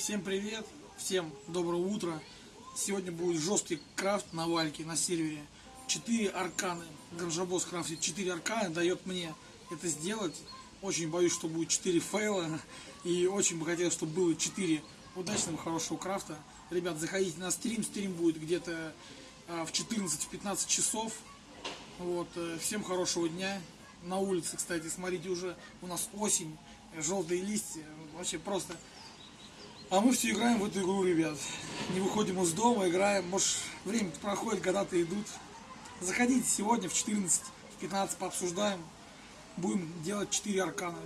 Всем привет, всем доброго утра. Сегодня будет жесткий крафт на вальке на сервере. Четыре арканы. Гранжабос крафтит четыре арканы, дает мне это сделать. Очень боюсь, что будет 4 фейла. И очень бы хотелось, чтобы было 4 удачного, хорошего крафта. Ребят, заходите на стрим. Стрим будет где-то а, в 14-15 часов. Вот, э, всем хорошего дня. На улице, кстати, смотрите, уже у нас осень, желтые листья. Вообще просто а мы все играем в эту игру, ребят. Не выходим из дома, играем. Может, время проходит, года-то идут. Заходите сегодня в 14, в 15 пообсуждаем. Будем делать 4 аркана.